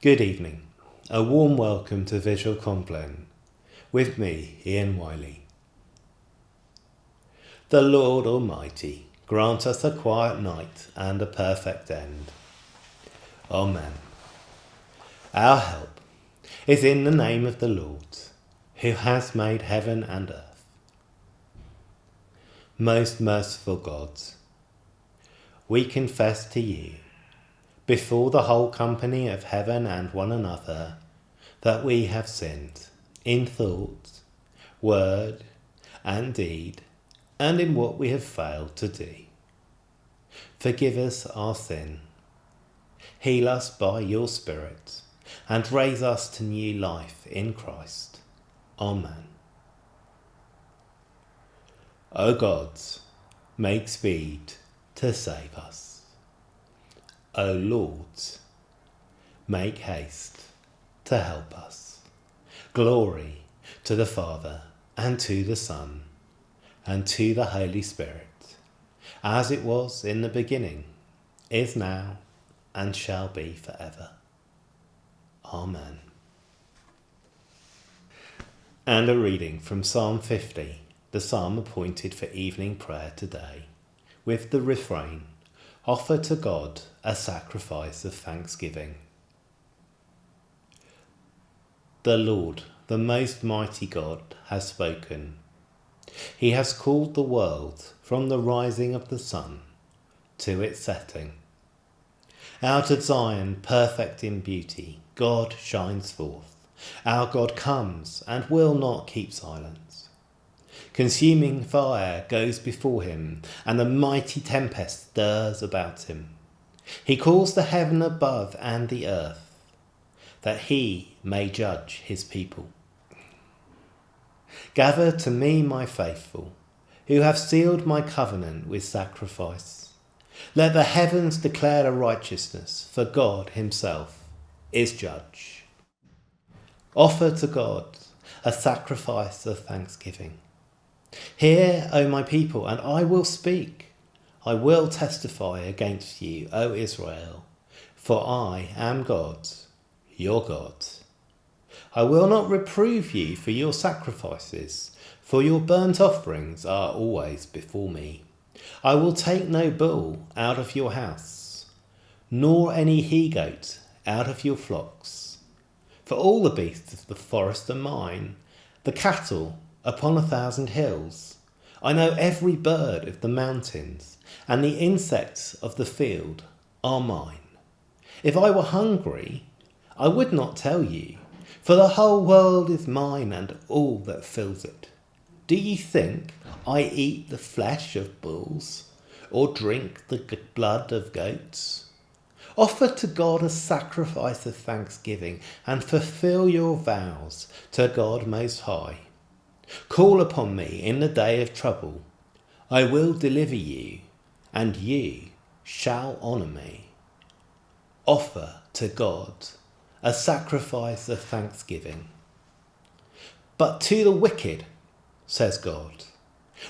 Good evening. A warm welcome to Visual Compline. With me, Ian Wiley. The Lord Almighty grant us a quiet night and a perfect end. Amen. Our help is in the name of the Lord, who has made heaven and earth. Most merciful God, we confess to you, before the whole company of heaven and one another, that we have sinned in thought, word, and deed, and in what we have failed to do. Forgive us our sin. Heal us by your Spirit, and raise us to new life in Christ. Amen. O God, make speed to save us. O Lord, make haste to help us. Glory to the Father, and to the Son, and to the Holy Spirit, as it was in the beginning, is now, and shall be forever. Amen. And a reading from Psalm 50, the psalm appointed for evening prayer today, with the refrain, Offer to God a sacrifice of thanksgiving. The Lord, the most mighty God, has spoken. He has called the world from the rising of the sun to its setting. Out of Zion, perfect in beauty, God shines forth. Our God comes and will not keep silence. Consuming fire goes before him, and a mighty tempest stirs about him. He calls the heaven above and the earth, that he may judge his people. Gather to me, my faithful, who have sealed my covenant with sacrifice. Let the heavens declare a righteousness, for God himself is judge. Offer to God a sacrifice of thanksgiving. Hear, O my people, and I will speak. I will testify against you, O Israel, for I am God, your God. I will not reprove you for your sacrifices, for your burnt offerings are always before me. I will take no bull out of your house, nor any he goat out of your flocks. For all the beasts of the forest are mine, the cattle upon a thousand hills. I know every bird of the mountains, and the insects of the field are mine. If I were hungry, I would not tell you for the whole world is mine and all that fills it. Do ye think I eat the flesh of bulls, or drink the blood of goats? Offer to God a sacrifice of thanksgiving, and fulfill your vows to God Most High. Call upon me in the day of trouble. I will deliver you, and ye shall honour me. Offer to God a sacrifice of thanksgiving. But to the wicked, says God,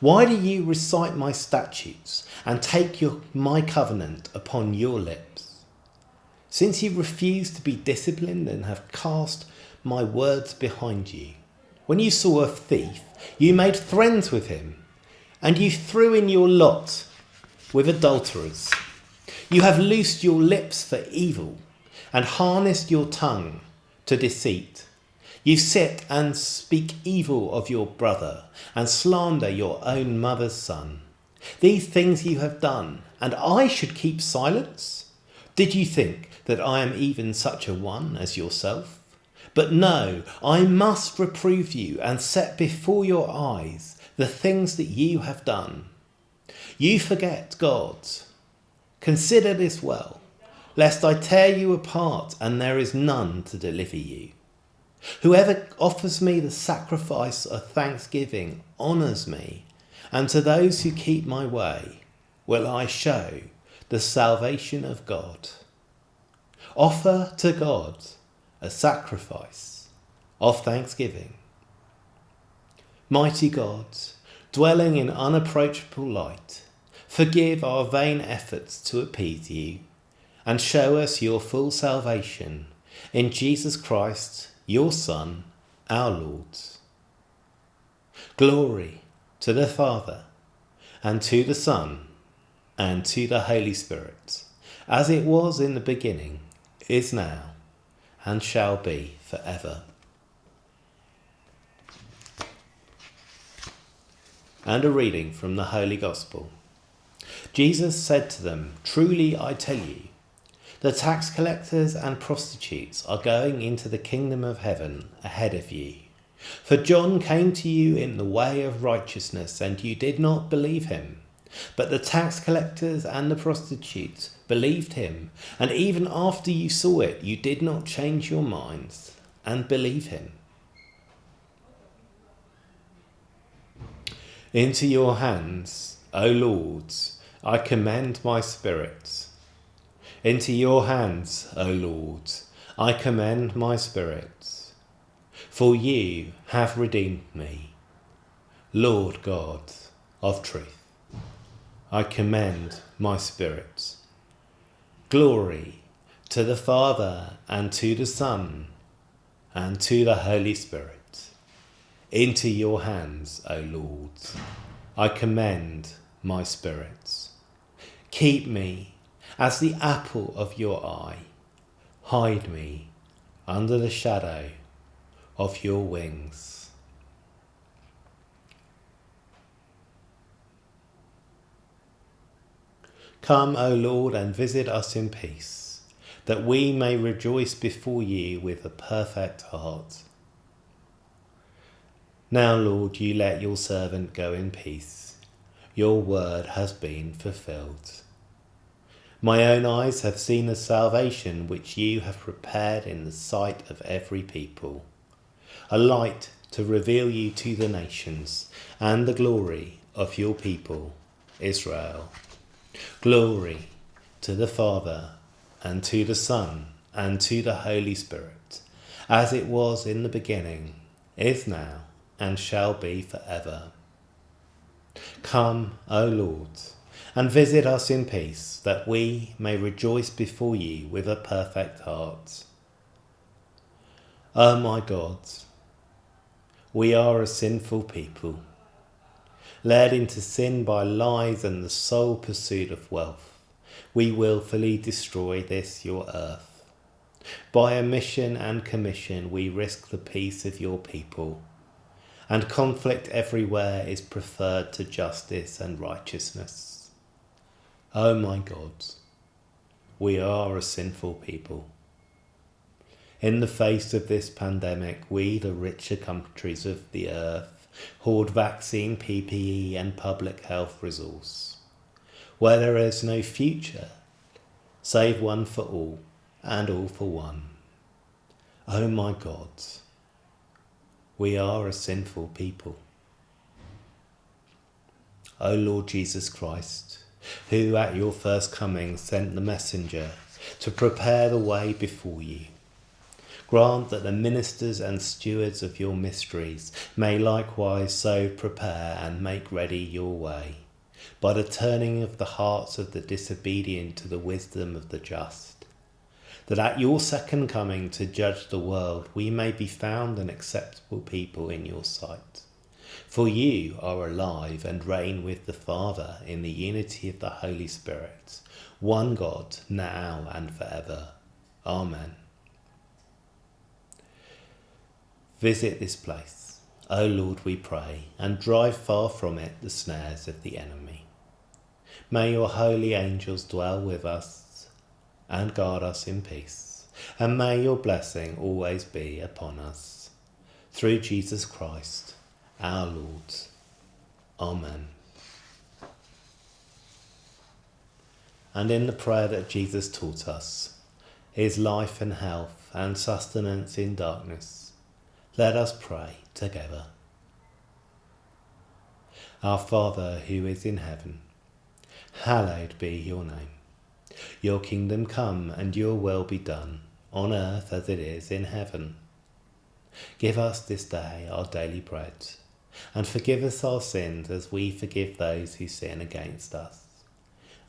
why do you recite my statutes and take your, my covenant upon your lips? Since you refuse to be disciplined and have cast my words behind you, when you saw a thief, you made friends with him, and you threw in your lot with adulterers. You have loosed your lips for evil and harnessed your tongue to deceit. You sit and speak evil of your brother and slander your own mother's son. These things you have done, and I should keep silence? Did you think that I am even such a one as yourself? But no, I must reprove you and set before your eyes the things that you have done. You forget God. Consider this well lest I tear you apart and there is none to deliver you. Whoever offers me the sacrifice of thanksgiving honours me, and to those who keep my way will I show the salvation of God. Offer to God a sacrifice of thanksgiving. Mighty God, dwelling in unapproachable light, forgive our vain efforts to appease you and show us your full salvation, in Jesus Christ, your Son, our Lord. Glory to the Father, and to the Son, and to the Holy Spirit, as it was in the beginning, is now, and shall be for ever. And a reading from the Holy Gospel. Jesus said to them, Truly I tell you, the tax collectors and prostitutes are going into the kingdom of heaven ahead of you. For John came to you in the way of righteousness, and you did not believe him. But the tax collectors and the prostitutes believed him, and even after you saw it, you did not change your minds and believe him. Into your hands, O Lords, I commend my spirit. Into your hands, O Lords, I commend my spirit. For you have redeemed me, Lord God of truth. I commend my spirit. Glory to the Father and to the Son and to the Holy Spirit. Into your hands, O Lord, I commend my spirit. Keep me as the apple of your eye. Hide me under the shadow of your wings. Come, O Lord, and visit us in peace, that we may rejoice before you with a perfect heart. Now, Lord, you let your servant go in peace. Your word has been fulfilled. My own eyes have seen the salvation which you have prepared in the sight of every people, a light to reveal you to the nations and the glory of your people, Israel. Glory to the Father and to the Son and to the Holy Spirit, as it was in the beginning, is now, and shall be for ever. Come, O Lord and visit us in peace, that we may rejoice before you with a perfect heart. O my God, we are a sinful people, led into sin by lies and the sole pursuit of wealth. We wilfully destroy this your earth. By omission and commission we risk the peace of your people, and conflict everywhere is preferred to justice and righteousness. Oh my God, we are a sinful people. In the face of this pandemic, we, the richer countries of the earth, hoard vaccine, PPE, and public health resource, where there is no future, save one for all, and all for one. Oh my God, we are a sinful people. O Lord Jesus Christ, who at your first coming sent the messenger to prepare the way before you. Grant that the ministers and stewards of your mysteries may likewise so prepare and make ready your way, by the turning of the hearts of the disobedient to the wisdom of the just, that at your second coming to judge the world we may be found an acceptable people in your sight. For you are alive and reign with the Father in the unity of the Holy Spirit, one God, now and forever. Amen. Visit this place, O Lord, we pray, and drive far from it the snares of the enemy. May your holy angels dwell with us and guard us in peace, and may your blessing always be upon us. Through Jesus Christ, our Lord. Amen. And in the prayer that Jesus taught us, his life and health and sustenance in darkness, let us pray together. Our Father who is in heaven, hallowed be your name. Your kingdom come and your will be done, on earth as it is in heaven. Give us this day our daily bread and forgive us our sins as we forgive those who sin against us.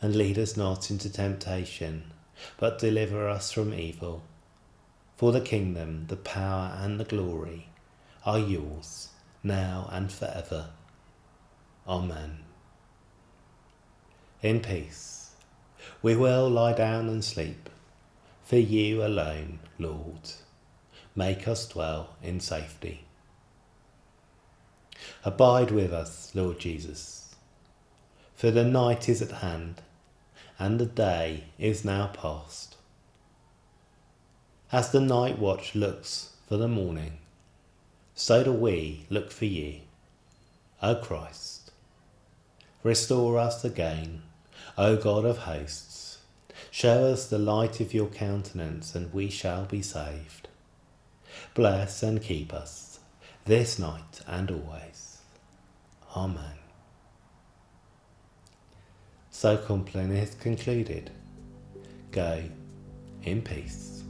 And lead us not into temptation, but deliver us from evil. For the kingdom, the power, and the glory are yours, now and forever. Amen. In peace, we will lie down and sleep, for you alone, Lord, make us dwell in safety. Abide with us, Lord Jesus, for the night is at hand, and the day is now past. As the night watch looks for the morning, so do we look for you, O Christ. Restore us again, O God of hosts. Show us the light of your countenance, and we shall be saved. Bless and keep us this night and always. Amen. So Compline is concluded. Go in peace.